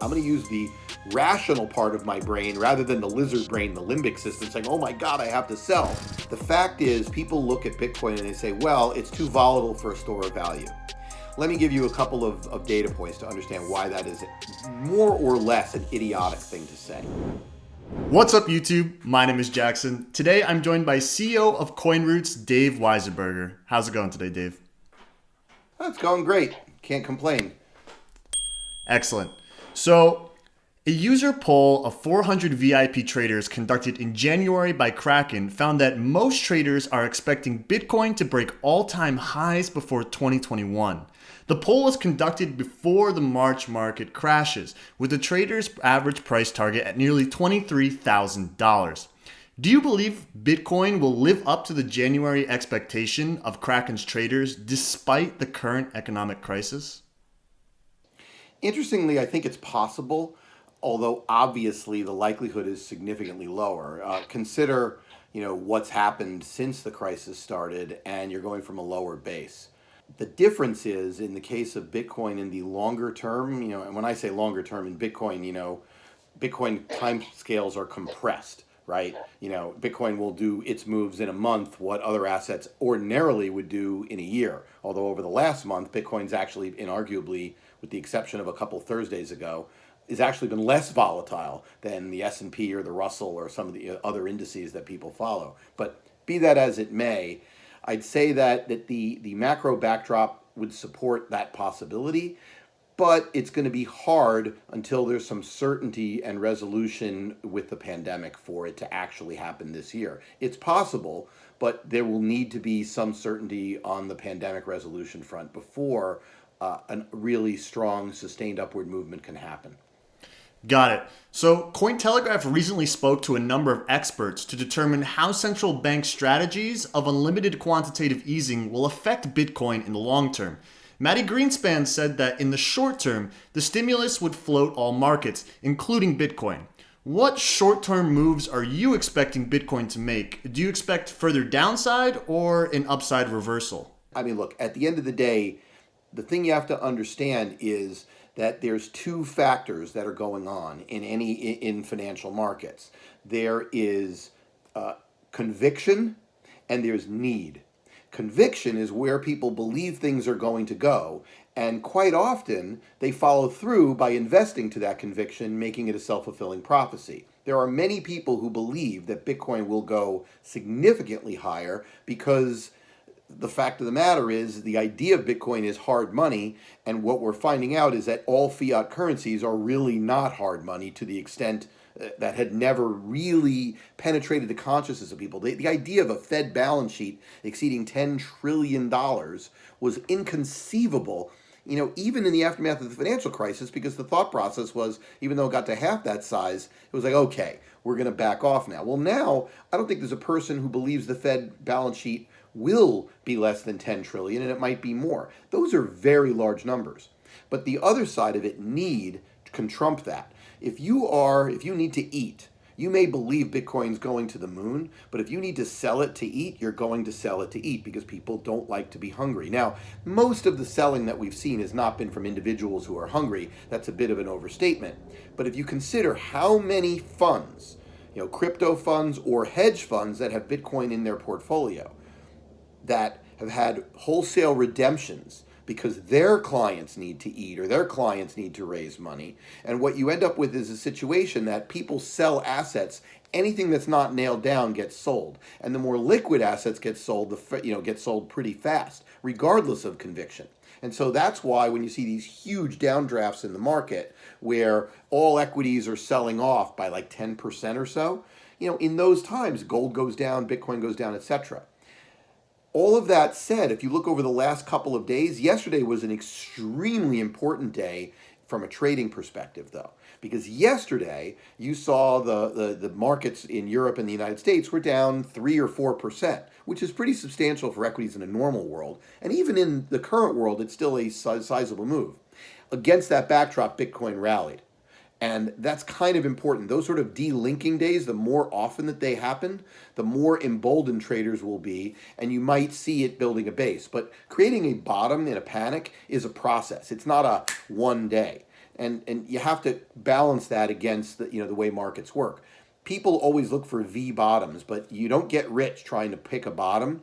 I'm going to use the rational part of my brain rather than the lizard brain, the limbic system, saying, oh my God, I have to sell. The fact is, people look at Bitcoin and they say, well, it's too volatile for a store of value. Let me give you a couple of, of data points to understand why that is more or less an idiotic thing to say. What's up YouTube? My name is Jackson. Today I'm joined by CEO of CoinRoutes, Dave Weisberger. How's it going today, Dave? It's going great. Can't complain. Excellent. So, a user poll of 400 VIP traders conducted in January by Kraken found that most traders are expecting Bitcoin to break all-time highs before 2021. The poll was conducted before the March market crashes, with the traders' average price target at nearly $23,000. Do you believe Bitcoin will live up to the January expectation of Kraken's traders despite the current economic crisis? Interestingly, I think it's possible, although obviously the likelihood is significantly lower. Uh, consider, you know, what's happened since the crisis started, and you're going from a lower base. The difference is in the case of Bitcoin in the longer term, you know, and when I say longer term in Bitcoin, you know, Bitcoin time scales are compressed, right? You know, Bitcoin will do its moves in a month what other assets ordinarily would do in a year. Although over the last month, Bitcoin's actually inarguably with the exception of a couple Thursdays ago, has actually been less volatile than the S&P or the Russell or some of the other indices that people follow. But be that as it may, I'd say that, that the, the macro backdrop would support that possibility, but it's going to be hard until there's some certainty and resolution with the pandemic for it to actually happen this year. It's possible, but there will need to be some certainty on the pandemic resolution front before uh, a really strong sustained upward movement can happen. Got it. So Cointelegraph recently spoke to a number of experts to determine how central bank strategies of unlimited quantitative easing will affect Bitcoin in the long term. Mati Greenspan said that in the short term, the stimulus would float all markets, including Bitcoin. What short-term moves are you expecting Bitcoin to make? Do you expect further downside or an upside reversal? I mean, look, at the end of the day, the thing you have to understand is that there's two factors that are going on in any in financial markets. There is uh, conviction and there's need. Conviction is where people believe things are going to go, and quite often they follow through by investing to that conviction, making it a self-fulfilling prophecy. There are many people who believe that Bitcoin will go significantly higher because the fact of the matter is the idea of Bitcoin is hard money. And what we're finding out is that all fiat currencies are really not hard money to the extent uh, that had never really penetrated the consciousness of people. The, the idea of a Fed balance sheet exceeding $10 trillion was inconceivable you know, even in the aftermath of the financial crisis, because the thought process was, even though it got to half that size, it was like, okay, we're going to back off now. Well, now, I don't think there's a person who believes the Fed balance sheet will be less than 10 trillion and it might be more. Those are very large numbers. But the other side of it need can trump that. If you are, if you need to eat, you may believe Bitcoin's going to the moon, but if you need to sell it to eat, you're going to sell it to eat because people don't like to be hungry. Now, most of the selling that we've seen has not been from individuals who are hungry. That's a bit of an overstatement. But if you consider how many funds, you know, crypto funds or hedge funds that have Bitcoin in their portfolio, that have had wholesale redemptions because their clients need to eat or their clients need to raise money. And what you end up with is a situation that people sell assets. Anything that's not nailed down gets sold. And the more liquid assets get sold the you know get sold pretty fast regardless of conviction. And so that's why when you see these huge downdrafts in the market where all equities are selling off by like 10% or so you know in those times gold goes down bitcoin goes down etc all of that said, if you look over the last couple of days, yesterday was an extremely important day from a trading perspective, though, because yesterday you saw the, the, the, markets in Europe and the United States were down 3 or 4%, which is pretty substantial for equities in a normal world. And even in the current world, it's still a sizable move. Against that backdrop, Bitcoin rallied. And that's kind of important. Those sort of delinking days, the more often that they happen, the more emboldened traders will be, and you might see it building a base. But creating a bottom in a panic is a process. It's not a one day. and and you have to balance that against the you know the way markets work. People always look for V bottoms, but you don't get rich trying to pick a bottom,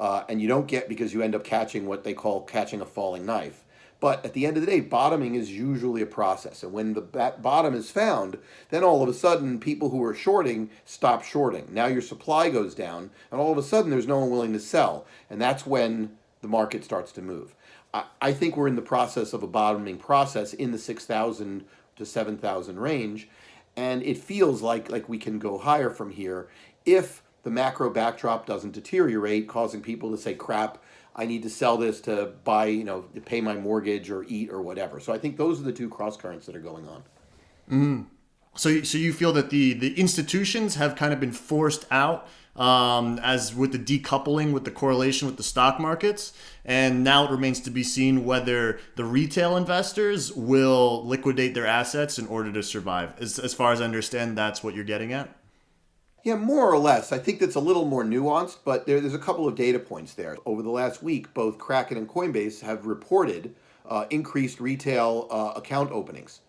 uh, and you don't get because you end up catching what they call catching a falling knife. But at the end of the day, bottoming is usually a process. And when the bottom is found, then all of a sudden people who are shorting stop shorting. Now your supply goes down, and all of a sudden there's no one willing to sell. And that's when the market starts to move. I, I think we're in the process of a bottoming process in the 6,000 to 7,000 range. And it feels like, like we can go higher from here if the macro backdrop doesn't deteriorate, causing people to say, crap, I need to sell this to buy, you know, to pay my mortgage or eat or whatever. So I think those are the two cross currents that are going on. Mm. So, so you feel that the the institutions have kind of been forced out um, as with the decoupling with the correlation with the stock markets, and now it remains to be seen whether the retail investors will liquidate their assets in order to survive. As, as far as I understand, that's what you're getting at. Yeah, more or less. I think that's a little more nuanced, but there, there's a couple of data points there. Over the last week, both Kraken and Coinbase have reported uh, increased retail uh, account openings,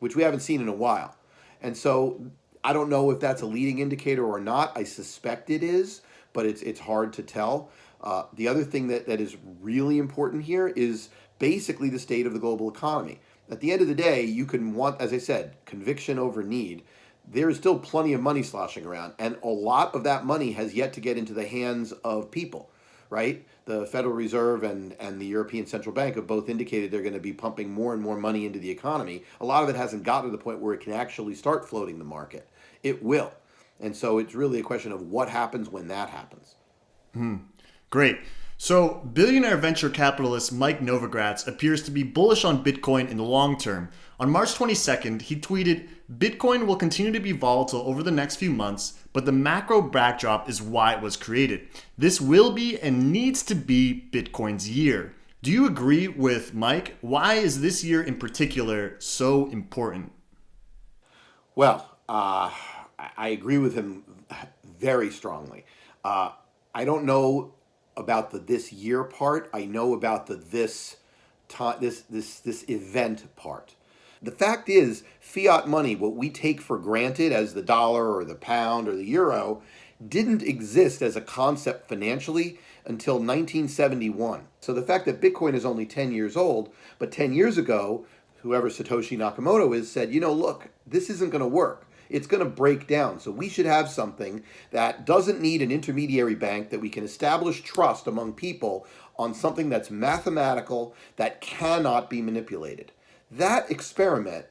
which we haven't seen in a while. And so I don't know if that's a leading indicator or not. I suspect it is, but it's, it's hard to tell. Uh, the other thing that, that is really important here is basically the state of the global economy. At the end of the day, you can want, as I said, conviction over need there is still plenty of money sloshing around, and a lot of that money has yet to get into the hands of people, right? The Federal Reserve and, and the European Central Bank have both indicated they're going to be pumping more and more money into the economy. A lot of it hasn't gotten to the point where it can actually start floating the market. It will. And so it's really a question of what happens when that happens. Hmm. Great. So, billionaire venture capitalist Mike Novogratz appears to be bullish on Bitcoin in the long term. On March 22nd, he tweeted Bitcoin will continue to be volatile over the next few months, but the macro backdrop is why it was created. This will be and needs to be Bitcoin's year. Do you agree with Mike? Why is this year in particular so important? Well, uh, I agree with him very strongly. Uh, I don't know about the this year part. I know about the this this this this event part. The fact is, fiat money, what we take for granted as the dollar or the pound or the euro, didn't exist as a concept financially until 1971. So the fact that Bitcoin is only 10 years old, but 10 years ago, whoever Satoshi Nakamoto is said, you know, look, this isn't going to work. It's going to break down. So we should have something that doesn't need an intermediary bank, that we can establish trust among people on something that's mathematical, that cannot be manipulated. That experiment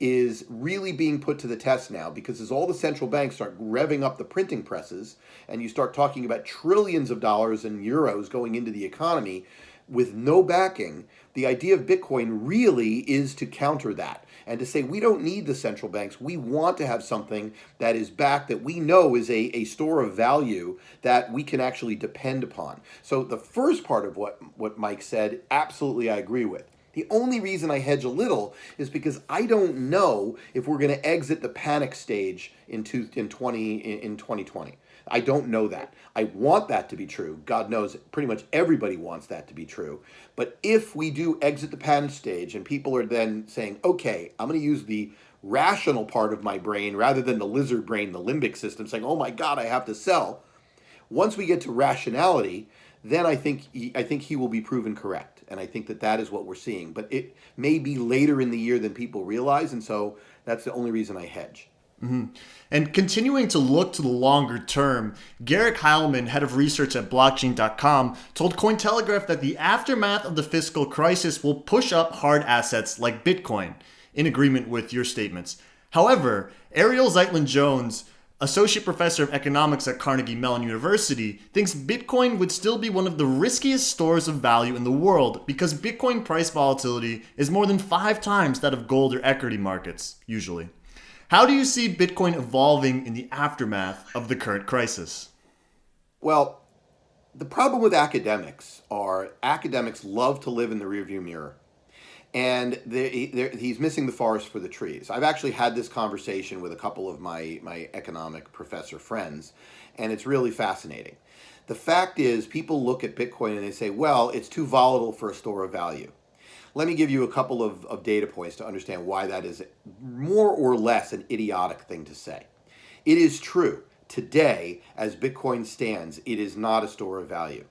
is really being put to the test now because as all the central banks start revving up the printing presses and you start talking about trillions of dollars and euros going into the economy with no backing, the idea of Bitcoin really is to counter that and to say we don't need the central banks. We want to have something that is backed that we know is a, a store of value that we can actually depend upon. So the first part of what, what Mike said, absolutely I agree with. The only reason I hedge a little is because I don't know if we're going to exit the panic stage in, in, 20, in 2020. I don't know that. I want that to be true. God knows pretty much everybody wants that to be true. But if we do exit the panic stage and people are then saying, okay, I'm going to use the rational part of my brain rather than the lizard brain, the limbic system, saying, oh my God, I have to sell. Once we get to rationality, then I think he, I think he will be proven correct and I think that that is what we're seeing. But it may be later in the year than people realize, and so that's the only reason I hedge. Mm-hmm. And continuing to look to the longer term, Garrick Hileman, head of research at blockchain.com, told Cointelegraph that the aftermath of the fiscal crisis will push up hard assets like Bitcoin, in agreement with your statements. However, Ariel Zetlin Jones associate professor of economics at Carnegie Mellon University, thinks Bitcoin would still be one of the riskiest stores of value in the world because Bitcoin price volatility is more than five times that of gold or equity markets, usually. How do you see Bitcoin evolving in the aftermath of the current crisis? Well, the problem with academics are academics love to live in the rearview mirror and he's missing the forest for the trees. I've actually had this conversation with a couple of my, my economic professor friends, and it's really fascinating. The fact is, people look at Bitcoin and they say, well, it's too volatile for a store of value. Let me give you a couple of, of data points to understand why that is more or less an idiotic thing to say. It is true, today, as Bitcoin stands, it is not a store of value.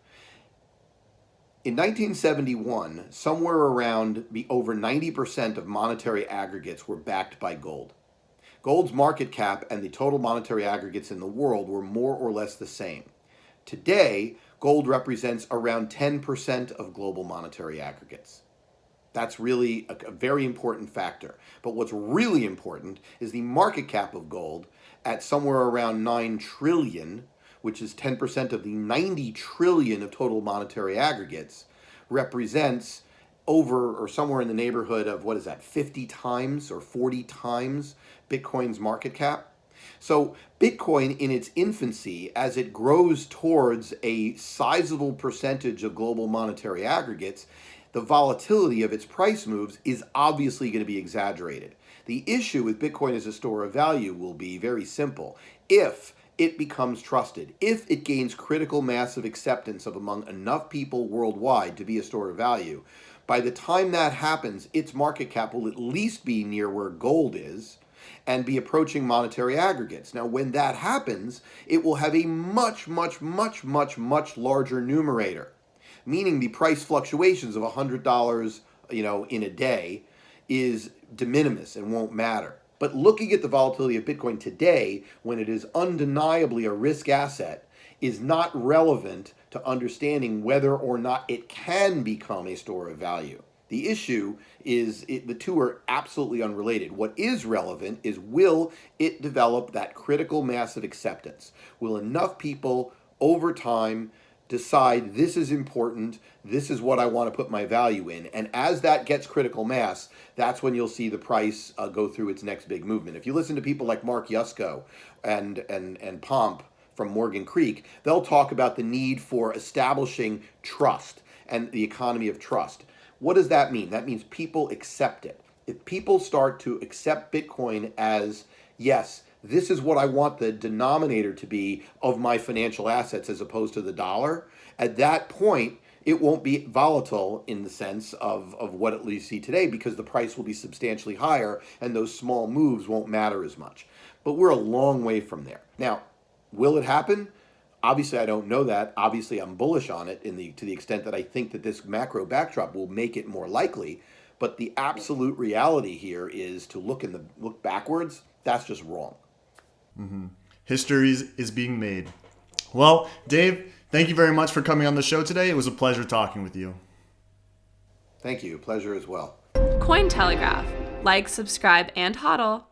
In 1971, somewhere around the over 90% of monetary aggregates were backed by gold. Gold's market cap and the total monetary aggregates in the world were more or less the same. Today, gold represents around 10% of global monetary aggregates. That's really a, a, very important factor. But what's really important is the market cap of gold at somewhere around 9 trillion, which is 10% of the 90 trillion of total monetary aggregates, represents over or somewhere in the neighborhood of what is that, 50 times or 40 times Bitcoin's market cap. So Bitcoin in its infancy, as it grows towards a sizable percentage of global monetary aggregates, the volatility of its price moves is obviously going to be exaggerated. The issue with Bitcoin as a store of value will be very simple. If it becomes trusted, if it gains critical mass of acceptance of among enough people worldwide to be a store of value, by the time that happens, its market cap will at least be near where gold is, and be approaching monetary aggregates. Now, when that happens, it will have a much, much, much, much, much larger numerator, meaning the price fluctuations of $100 you know, in a day is de minimis and won't matter. But looking at the volatility of Bitcoin today, when it is undeniably a risk asset, is not relevant to understanding whether or not it can become a store of value. The issue is it, the two are absolutely unrelated. What is relevant is will it develop that critical mass of acceptance? Will enough people over time decide this is important, this is what I want to put my value in. And as that gets critical mass, that's when you'll see the price uh, go through its next big movement. If you listen to people like Mark Yusko and, and, and Pomp from Morgan Creek, they'll talk about the need for establishing trust and the economy of trust. What does that mean? That means people accept it. If people start to accept Bitcoin as, yes, this is what I want the denominator to be of my financial assets as opposed to the dollar, at that point, it won't be volatile in the sense of, of what we see today because the price will be substantially higher and those small moves won't matter as much. But we're a long way from there. Now, will it happen? Obviously, I don't know that. Obviously, I'm bullish on it in the to the extent that I think that this macro backdrop will make it more likely. But the absolute reality here is to look in the look backwards. That's just wrong. Mm-hmm. History is being made. Well, Dave, thank you very much for coming on the show today. It was a pleasure talking with you. Thank you. Pleasure as well. Cointelegraph. Like, subscribe, and hodl.